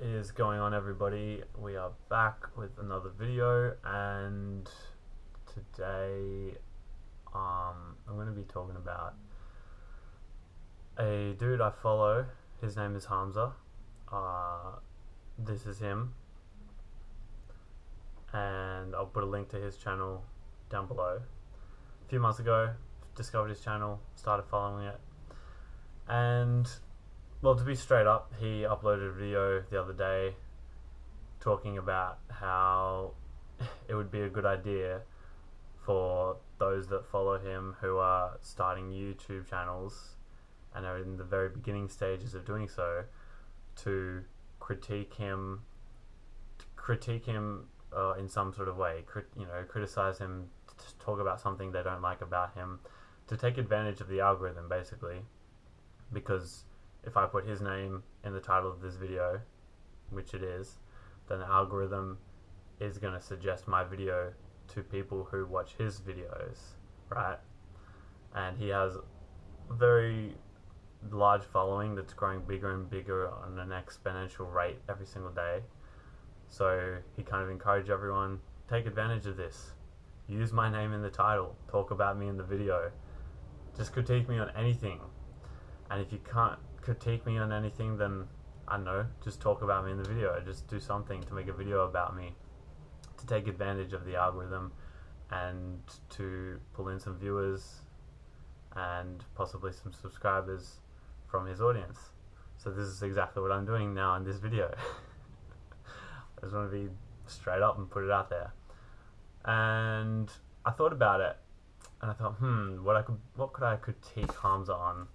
is going on everybody? We are back with another video and today um, I'm going to be talking about a dude I follow. His name is Hamza. Uh, this is him and I'll put a link to his channel down below. A few months ago discovered his channel, started following it and well, to be straight up, he uploaded a video the other day talking about how it would be a good idea for those that follow him who are starting YouTube channels and are in the very beginning stages of doing so to critique him critique him uh, in some sort of way crit- you know criticize him to talk about something they don't like about him to take advantage of the algorithm basically. Because if I put his name in the title of this video, which it is, then the algorithm is going to suggest my video to people who watch his videos, right? And he has a very large following that's growing bigger and bigger on an exponential rate every single day. So he kind of encouraged everyone, take advantage of this. Use my name in the title. Talk about me in the video. Just critique me on anything. And if you can't critique me on anything, then I don't know, just talk about me in the video. Just do something to make a video about me to take advantage of the algorithm and to pull in some viewers and possibly some subscribers from his audience. So this is exactly what I'm doing now in this video. I just want to be straight up and put it out there. And I thought about it and I thought, hmm, what I could what could I critique Hamza on?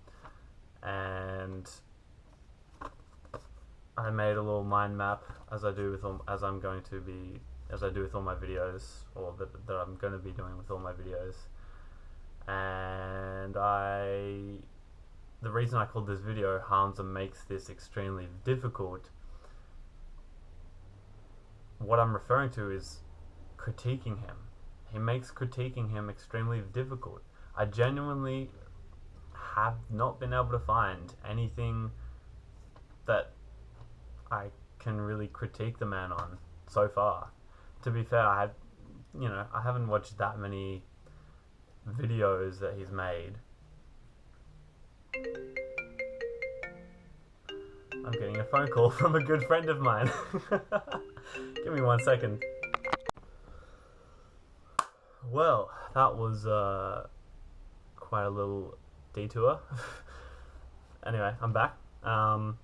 And I made a little mind map as I do with all, as I'm going to be as I do with all my videos or that, that I'm going to be doing with all my videos. And I the reason I called this video Hamza makes this extremely difficult what I'm referring to is critiquing him. He makes critiquing him extremely difficult. I genuinely have not been able to find anything that I can really critique the man on so far. To be fair, I have, you know, I haven't watched that many videos that he's made. I'm getting a phone call from a good friend of mine. Give me one second. Well, that was uh, quite a little detour. anyway, I'm back. Um,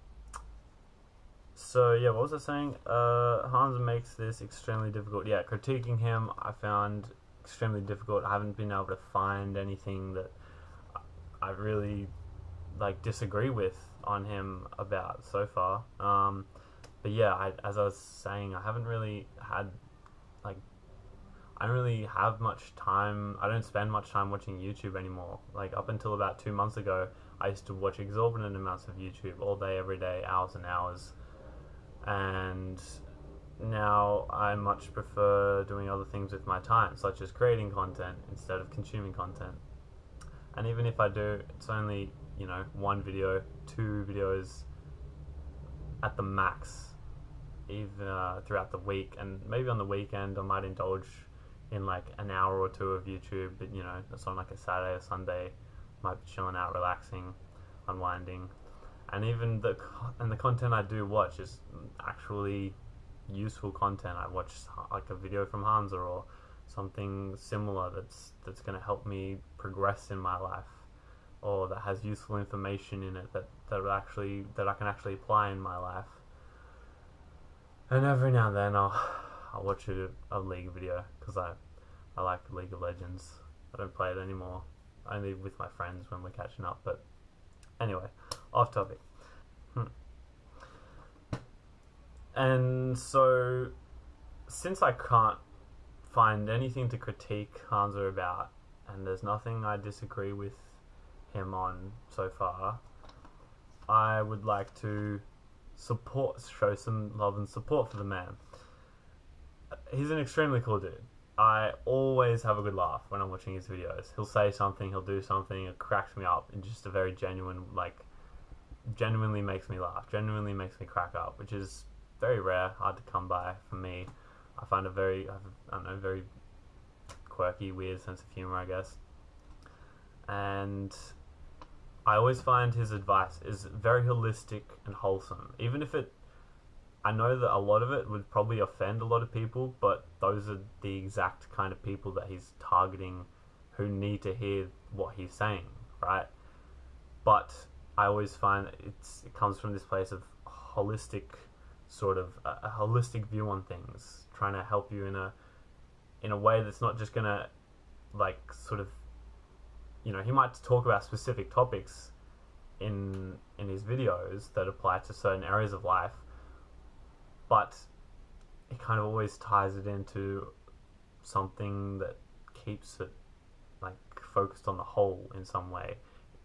so yeah, what was I saying? Uh, Hamza makes this extremely difficult. Yeah, critiquing him, I found extremely difficult. I haven't been able to find anything that I really like disagree with on him about so far. Um, but yeah, I, as I was saying, I haven't really had like I don't really have much time. I don't spend much time watching YouTube anymore. Like up until about two months ago, I used to watch exorbitant amounts of YouTube all day, every day, hours and hours. And now I much prefer doing other things with my time, such as creating content instead of consuming content. And even if I do, it's only you know one video, two videos at the max, even uh, throughout the week. And maybe on the weekend, I might indulge in like an hour or two of YouTube, but you know, it's on like a Saturday or Sunday, might be chilling out, relaxing, unwinding, and even the and the content I do watch is actually useful content. I watch like a video from Hamza or something similar that's that's going to help me progress in my life, or that has useful information in it that that actually that I can actually apply in my life. And every now and then I'll I'll watch a, a League video because I, I like League of Legends. I don't play it anymore, only with my friends when we're catching up. But anyway, off topic. Hmm. And so, since I can't find anything to critique Hamza about, and there's nothing I disagree with him on so far, I would like to support, show some love and support for the man he's an extremely cool dude. I always have a good laugh when I'm watching his videos. He'll say something, he'll do something, it cracks me up in just a very genuine, like, genuinely makes me laugh, genuinely makes me crack up, which is very rare, hard to come by for me. I find a very, I don't know, very quirky, weird sense of humor, I guess. And I always find his advice is very holistic and wholesome, even if it. I know that a lot of it would probably offend a lot of people, but those are the exact kind of people that he's targeting who need to hear what he's saying, right? But I always find it's it comes from this place of holistic sort of a, a holistic view on things, trying to help you in a in a way that's not just gonna like sort of you know he might talk about specific topics in in his videos that apply to certain areas of life, but he kind of always ties it into something that keeps it like focused on the whole in some way.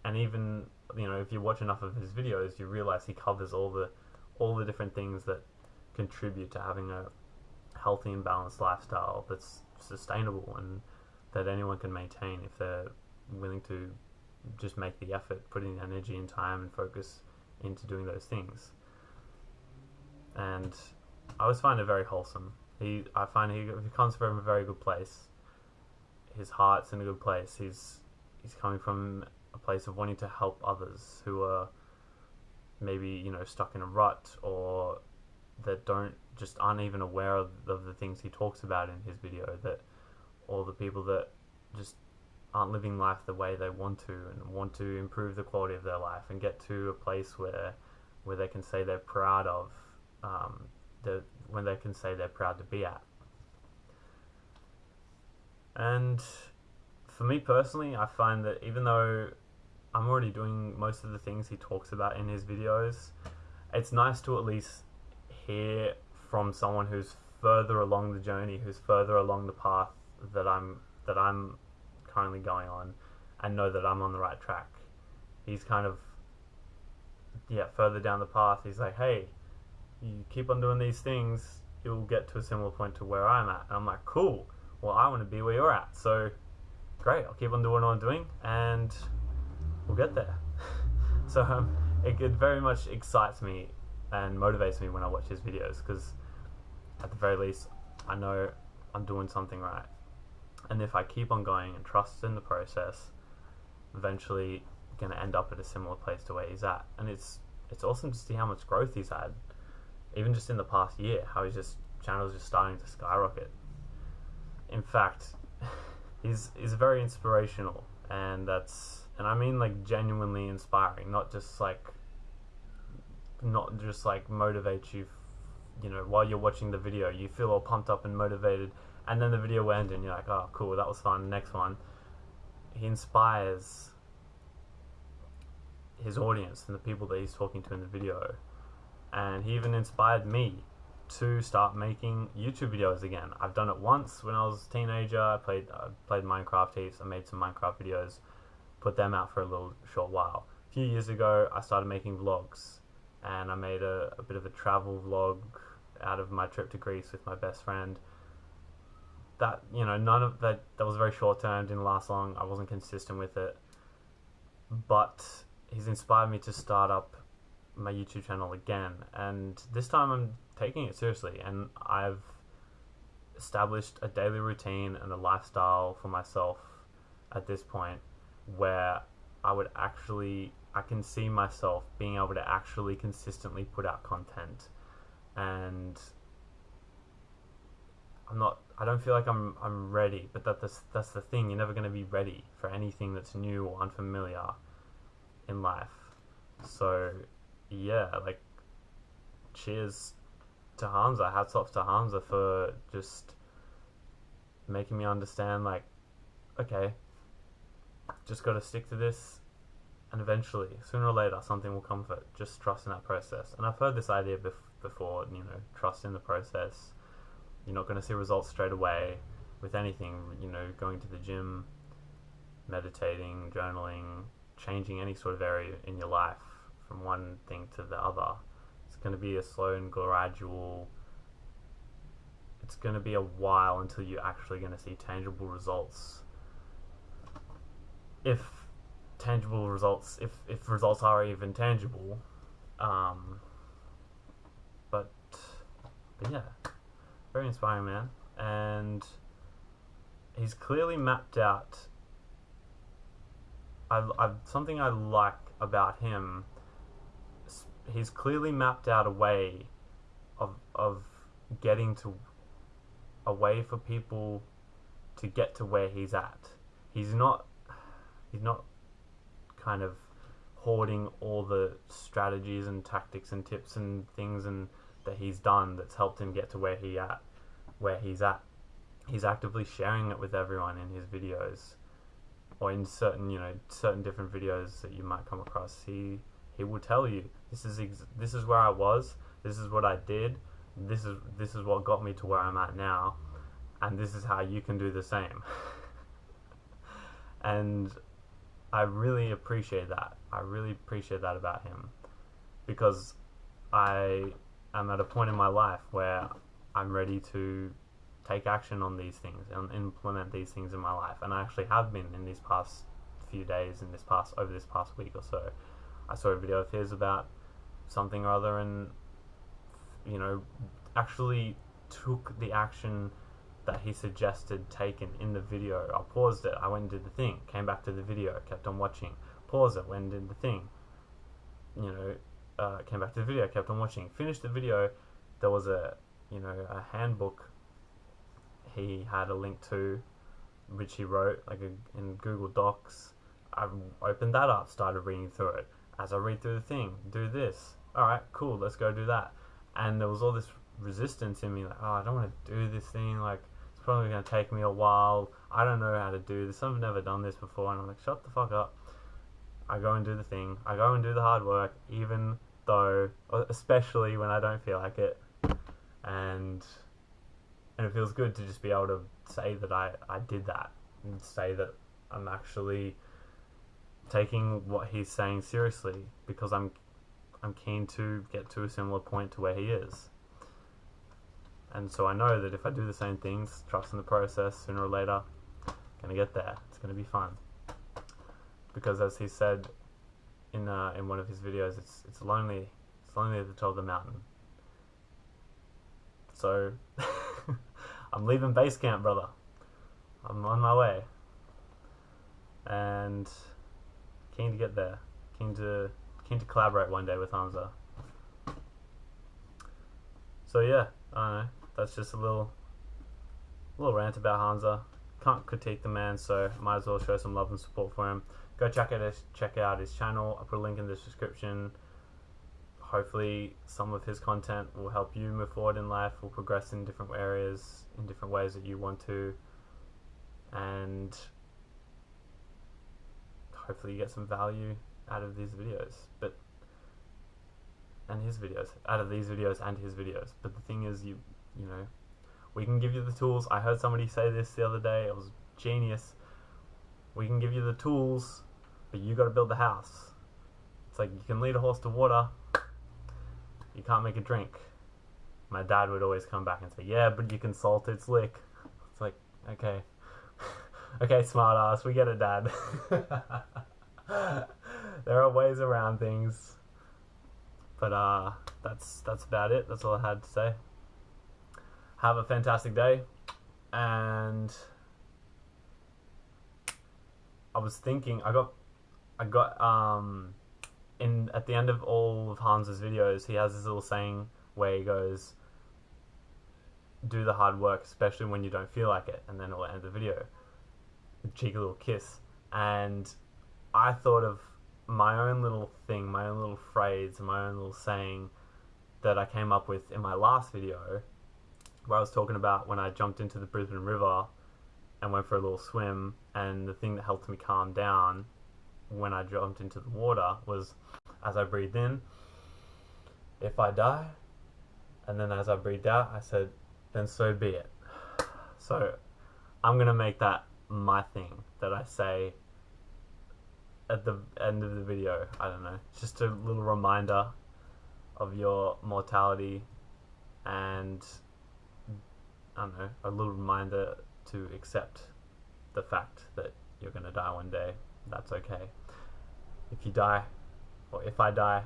And even you know if you watch enough of his videos, you realize he covers all the all the different things that contribute to having a healthy and balanced lifestyle that's sustainable and that anyone can maintain if they're willing to just make the effort, putting energy and time and focus into doing those things. And I always find it very wholesome. He, I find he, he comes from a very good place. His heart's in a good place. He's he's coming from a place of wanting to help others who are maybe you know stuck in a rut or that don't just aren't even aware of, of the things he talks about in his video that all the people that just aren't living life the way they want to and want to improve the quality of their life and get to a place where where they can say they're proud of um, the when they can say they're proud to be at. And for me personally, I find that even though I'm already doing most of the things he talks about in his videos, it's nice to at least hear from someone who's further along the journey, who's further along the path that I'm that I'm currently going on, and know that I'm on the right track. He's kind of yeah further down the path. He's like, hey, you keep on doing these things, you'll get to a similar point to where I'm at. And I'm like, cool. Well, I want to be where you're at. So great. I'll keep on doing what I'm doing, and we'll get there. so um, it, it very much excites me and motivates me when I watch his videos because at the very least I know I'm doing something right. And if I keep on going and trust in the process, eventually going to end up at a similar place to where he's at. And it's it's awesome to see how much growth he's had, even just in the past year. How his just channel's just starting to skyrocket. In fact, he's he's very inspirational, and that's and I mean like genuinely inspiring, not just like not just like motivate you you know while you're watching the video you feel all pumped up and motivated and then the video will end and you're like oh cool that was fun next one he inspires his audience and the people that he's talking to in the video and he even inspired me to start making YouTube videos again. I've done it once when I was a teenager. I played played Minecraft heaps. I made some Minecraft videos, put them out for a little short while. A few years ago, I started making vlogs, and I made a, a bit of a travel vlog out of my trip to Greece with my best friend. That you know, none of that that was very short term, didn't last long. I wasn't consistent with it, but he's inspired me to start up my YouTube channel again, and this time I'm taking it seriously, and I've established a daily routine and a lifestyle for myself at this point where I would actually I can see myself being able to actually consistently put out content. And I'm not I don't feel like I'm I'm ready but that that's, that's the thing. You're never going to be ready for anything that's new or unfamiliar in life. So yeah like cheers to Hamza. Hats off to Hamza for just making me understand like okay just got to stick to this and eventually sooner or later something will come of it. Just trust in that process. And I've heard this idea bef- before you know trust in the process. You're not going to see results straight away with anything you know going to the gym meditating journaling changing any sort of area in your life from one thing to the other it's going to be a slow and gradual it's going to be a while until you're actually going to see tangible results if tangible results if, if results are even tangible um, but but yeah, very inspiring man, and he's clearly mapped out. I, I something I like about him. He's clearly mapped out a way of of getting to a way for people to get to where he's at. He's not he's not kind of hoarding all the strategies and tactics and tips and things and that he's done that's helped him get to where he at where he's at. He's actively sharing it with everyone in his videos or in certain, you know, certain different videos that you might come across. He he will tell you this is this is where I was, this is what I did, this is this is what got me to where I'm at now, and this is how you can do the same. and I really appreciate that. I really appreciate that about him because I am at a point in my life where I'm ready to take action on these things and implement these things in my life, and I actually have been in these past few days, in this past over this past week or so. I saw a video of his about something or other, and you know, actually took the action that he suggested taken in the video. I paused it, I went and did the thing, came back to the video, kept on watching, paused it, went and did the thing. You know, uh, came back to the video, kept on watching, finished the video. There was a, you know, a handbook he had a link to, which he wrote like a, in Google Docs. I opened that up, started reading through it. As I read through the thing, do this. All right, cool. Let's go do that. And there was all this resistance in me, like, oh, I don't want to do this thing. Like, it's probably going to take me a while. I don't know how to do this. I've never done this before. And I'm like, shut the fuck up. I go and do the thing. I go and do the hard work, even though, especially when I don't feel like it. And and it feels good to just be able to say that I, I did that and say that I'm actually taking what he's saying seriously because I'm I'm keen to get to a similar point to where he is. And so I know that if I do the same things, trust in the process, sooner or later, I'm gonna get there. It's gonna be fun. Because as he said in uh, in one of his videos, it's it's lonely. It's lonely at the top of the mountain. So I'm leaving base camp, brother. I'm on my way. And keen to get there. Keen to keen to collaborate one day with Hamza. So yeah, I know. That's just a little little rant about Hamza. Can't critique the man, so might as well show some love and support for him. Go check out his check out his channel. I'll put a link in the description. Hopefully, some of his content will help you move forward in life. Will progress in different areas, in different ways that you want to, and hopefully, you get some value out of these videos. But and his videos, out of these videos and his videos. But the thing is, you you know, we can give you the tools. I heard somebody say this the other day. It was genius. We can give you the tools, but you got to build the house. It's like you can lead a horse to water, you can't make a drink. My dad would always come back and say, "Yeah, but you can salt its lick." It's like, okay, okay, smart ass, we get it, dad. there are ways around things, but uh, that's that's about it. That's all I had to say. Have a fantastic day, and I was thinking, I got, I got um in at the end of all of Hamza's videos, he has this little saying where he goes, "Do the hard work, especially when you don't feel like it," and then it'll end the video. Cheeky little kiss, and I thought of my own little thing, my own little phrase, my own little saying that I came up with in my last video, where I was talking about when I jumped into the Brisbane River and went for a little swim, and the thing that helped me calm down when I jumped into the water was as I breathed in, if I die, and then as I breathed out, I said, then so be it. So I'm gonna make that my thing that I say at the end of the video. I don't know, it's just a little reminder of your mortality and I don't know, a little reminder to accept the fact that you're gonna die one day. That's okay. If you die, or if I die,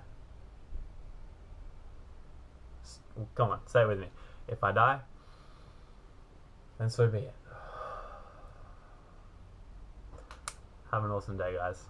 come on, say it with me. If I die, then so be it. Have an awesome day, guys.